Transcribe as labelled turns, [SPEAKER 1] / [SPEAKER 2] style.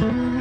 [SPEAKER 1] mm